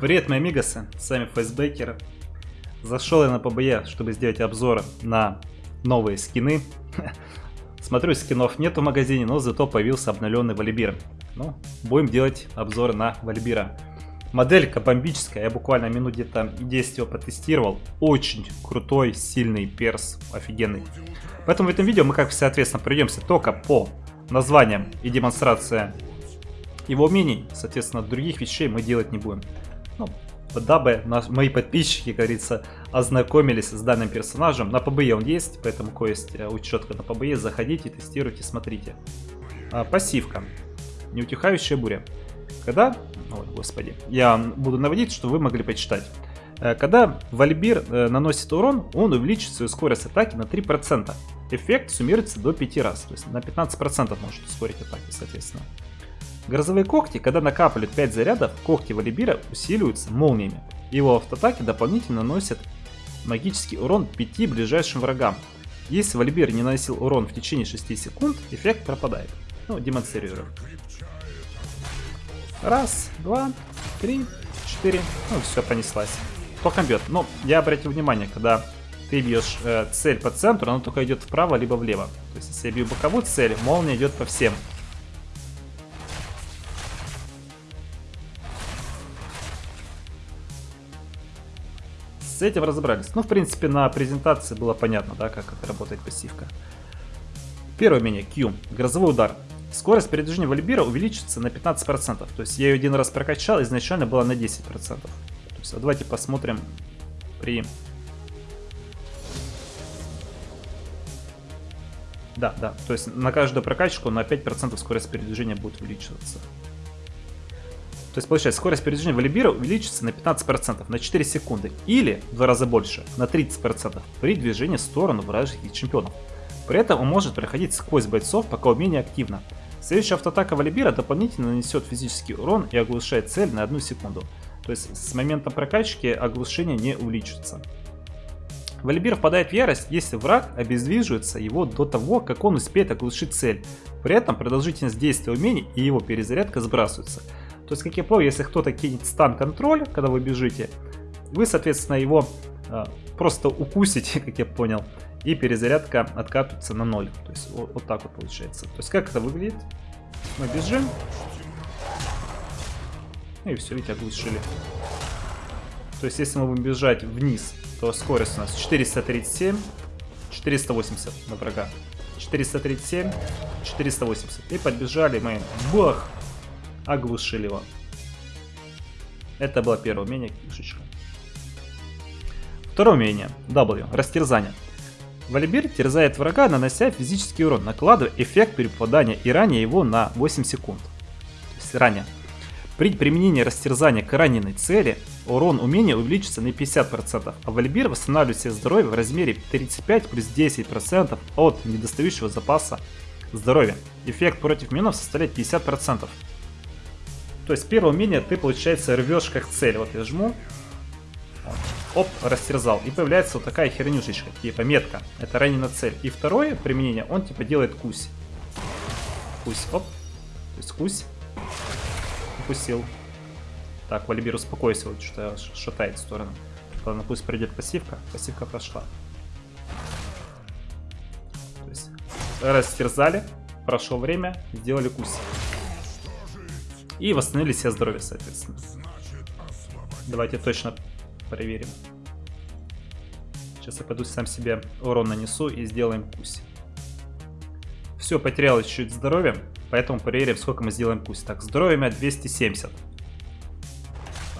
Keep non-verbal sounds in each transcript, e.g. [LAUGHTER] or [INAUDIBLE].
Привет мои амигосы, с вами Фейсбейкер. Зашел я на ПБЕ, чтобы сделать обзор на новые скины. [LAUGHS] Смотрю, скинов нет в магазине, но зато появился обновленный Валибир. Ну, будем делать обзор на Валибира. Моделька бомбическая, я буквально минут где-то 10 его потестировал. Очень крутой, сильный перс, офигенный. Поэтому в этом видео мы, как соответственно, пройдемся только по названиям и демонстрация его умений. Соответственно, других вещей мы делать не будем. Ну, дабы наш, мои подписчики, говорится, ознакомились с данным персонажем. На ПБЕ он есть, поэтому кое есть э, учетка на ПБЕ. Заходите, тестируйте, смотрите. А, пассивка. Неутихающая буря. Когда... Ой, господи. Я буду наводить, чтобы вы могли почитать. Э, когда Вальбир э, наносит урон, он увеличит свою скорость атаки на 3%. Эффект суммируется до 5 раз, то есть на 15% может ускорить атаки, соответственно. Грозовые когти, когда накапливают 5 зарядов, когти Валибира усиливаются молниями. Его автоатаки дополнительно наносят магический урон 5 ближайшим врагам. Если Валибир не наносил урон в течение 6 секунд, эффект пропадает. Ну, демонстрирую. Раз, два, три, четыре. Ну, все, понеслась. Кто бьет? Ну, я обратил внимание, когда ты бьешь э, цель по центру, она только идет вправо, либо влево. То есть, если я бью боковую цель, молния идет по всем. С этим разобрались. Ну, в принципе, на презентации было понятно, да, как это работает пассивка. Первое умение Q. Грозовой удар. Скорость передвижения Вальбира увеличится на 15%. То есть я ее один раз прокачал, изначально была на 10%. То есть, а давайте посмотрим при... Да, да, то есть на каждую прокачку на 5% скорость передвижения будет увеличиваться. То есть получается, скорость передвижения Валибира увеличится на 15%, на 4 секунды. Или в два раза больше, на 30% при движении в сторону вражеских чемпионов. При этом он может проходить сквозь бойцов, пока умение активно. Следующая автоатака Валибира дополнительно нанесет физический урон и оглушает цель на 1 секунду. То есть с момента прокачки оглушение не увеличится. Валибир впадает в ярость, если враг обездвиживается его до того, как он успеет оглушить цель. При этом продолжительность действия умений и его перезарядка сбрасываются. То есть, как я понял, если кто-то кинет стан-контроль, когда вы бежите, вы, соответственно, его э, просто укусите, [LAUGHS] как я понял, и перезарядка откатывается на ноль. То есть, вот, вот так вот получается. То есть, как это выглядит? Мы бежим. И все, видите, оглушили. То есть, если мы будем бежать вниз, то скорость у нас 437, 480 на врага. 437, 480. И подбежали мы. Бах! Оглушили его. Это было первое умение кишечка. Второе умение W. Растерзание. Валибир терзает врага, нанося физический урон, накладывая эффект при попадании и ранее его на 8 секунд. То есть ранее. При применении растерзания к раненой цели урон умения увеличится на 50%, а Валибир восстанавливает себе здоровье в размере 35 плюс 10% от недостающего запаса здоровья. Эффект против минов составляет 50%. То есть первое умение ты, получается, рвешь как цель. Вот я жму. Оп, растерзал. И появляется вот такая хернюшечка, типа метка. Это ранена цель. И второе применение, он типа делает кусь. Кусь, оп. То есть кусь. Укусил. Так, Валибир, успокойся, вот что шатает в сторону. Ладно, пусть придет пассивка. Пассивка прошла. То есть растерзали, прошло время, сделали кусь. И восстановили себе здоровье, соответственно. Давайте точно проверим. Сейчас я пойду сам себе урон нанесу и сделаем кусь. Все, потерял чуть-чуть здоровья, поэтому проверим, сколько мы сделаем кусь. Так, здоровье 270.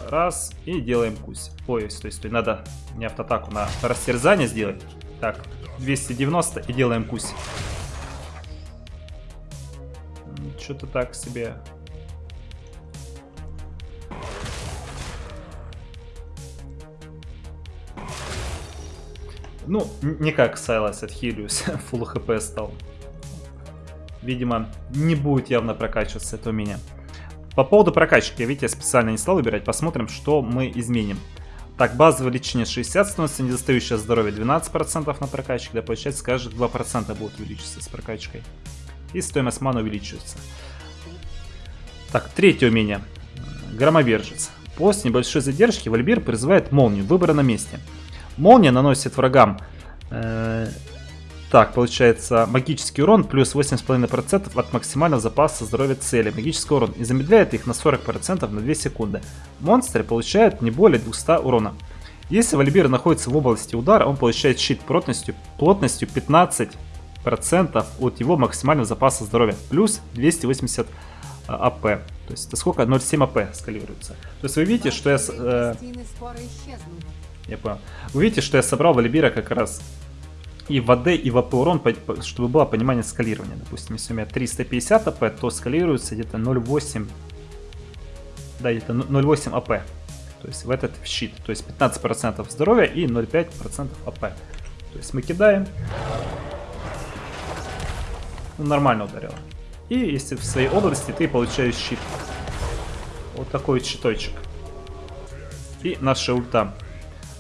Раз, и делаем кусь. Ой, стой, стой, надо не автоатаку, на растерзание сделать. Так, 290 и делаем кусь. Что-то так себе Ну, не как Сайлас от Хилиус, [LAUGHS] full хп стал. Видимо, не будет явно прокачиваться это у меня. По поводу прокачки, видите, я специально не стал выбирать. Посмотрим, что мы изменим. Так, базовое лечение 60 становится, недостающее здоровье 12% на прокачке. Да, получается, каждые 2% будет увеличиваться с прокачкой. И стоимость маны увеличивается. Так, третье умение. Громовержец. После небольшой задержки Вальбир призывает молнию, выбора на месте. Молния наносит врагам, э, так, получается, магический урон плюс 8,5% от максимального запаса здоровья цели, магический урон, и замедляет их на 40% на 2 секунды. Монстры получают не более 200 урона. Если Волибир находится в области удара, он получает щит плотностью, плотностью 15% от его максимального запаса здоровья, плюс 280 AP. То есть это сколько? 0,7 AP скалируется. То есть вы видите, что я... Э, я понял. Вы видите, что я собрал Волибира как раз и в AD, и в AP урон, чтобы было понимание скалирования. Допустим, если у меня 350 AP, то скалируется где-то 0,8... Да, где-то 0,8 АП. То есть в этот щит. То есть 15% здоровья и 0,5% АП. То есть мы кидаем. Ну, нормально ударило. И если в своей области ты получаешь щит. Вот такой щиточек. И наша ульта.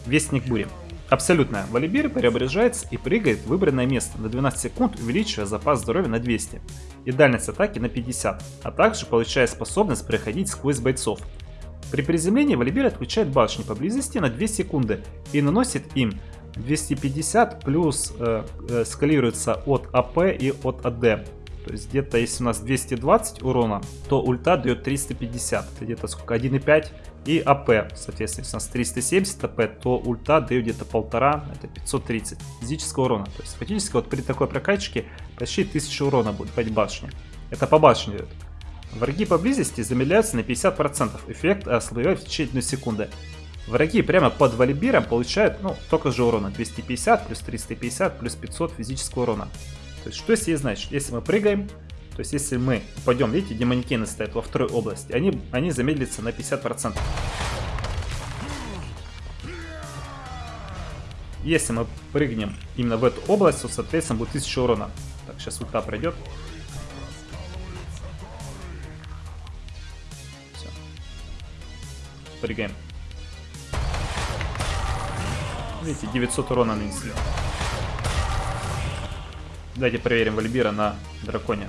Вестник бури. Абсолютная. Валибир преображается и прыгает в выбранное место на 12 секунд, увеличивая запас здоровья на 200 и дальность атаки на 50, а также получая способность проходить сквозь бойцов. При приземлении Валибир отключает башни поблизости на 2 секунды и наносит им 250 плюс э, э, скалируется от АП и от АД. То есть где-то если у нас 220 урона, то ульта дает 350. Это где-то сколько? 1,5 и АП. Соответственно, если у нас 370 АП, то ульта дает где-то полтора, это 530 физического урона. То есть фактически вот при такой прокачке почти 1000 урона будет по башне. Это по башне идет. Враги поблизости замедляются на 50%. Эффект ослабевает в течение 1 секунды. Враги прямо под валибиром получают, ну, только же урона. 250 плюс 350 плюс 500 физического урона. То есть, что если значит? Если мы прыгаем, то есть, если мы пойдем, видите, демоникены стоят во второй области, они, они замедлятся на 50%. Если мы прыгнем именно в эту область, то, соответственно, будет 1000 урона. Так, сейчас ульта пройдет. Все. Прыгаем. Видите, 900 урона нанесли. Давайте проверим Вальбира на драконе.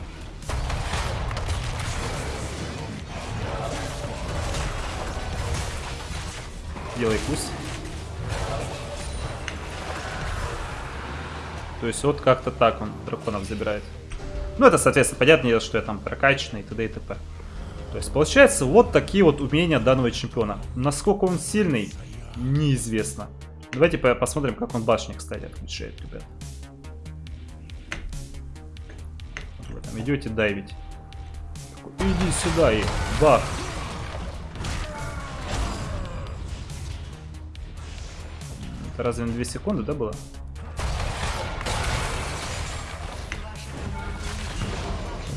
Делай пусть. То есть вот как-то так он драконов забирает. Ну это, соответственно, понятно, что я там прокачанный и т.д. и т.п. То есть получается вот такие вот умения данного чемпиона. Насколько он сильный, неизвестно. Давайте посмотрим, как он башни, кстати, отключает, ребят. Там идете дайвить. Иди сюда и бах. Это разве на 2 секунды, да, было?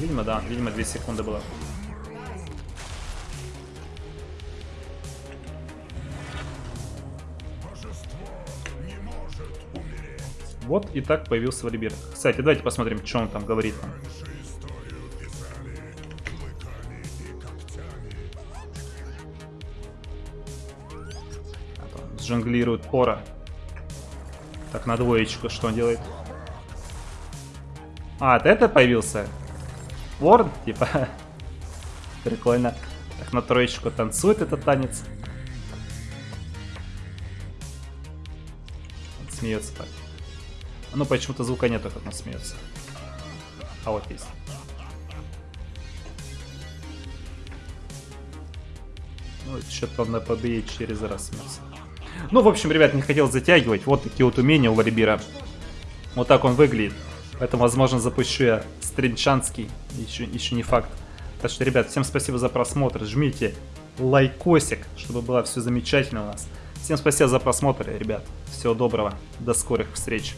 Видимо, да. Видимо, 2 секунды было. Вот и так появился Валибир. Кстати, давайте посмотрим, что он там говорит. Жонглирует Пора. Так, на двоечку что он делает? А, от это появился? Ворн, типа. [LAUGHS] Прикольно. Так, на троечку танцует этот танец. Он смеется так. Ну, почему-то звука нету, как он смеется. А вот есть. Ну, что-то он на побее через раз смеется. Ну, в общем, ребят, не хотел затягивать. Вот такие вот умения у Валибира. Вот так он выглядит. Поэтому, возможно, запущу я стринчанский. Еще, еще не факт. Так что, ребят, всем спасибо за просмотр. Жмите лайкосик, чтобы было все замечательно у нас. Всем спасибо за просмотр, ребят. Всего доброго. До скорых встреч.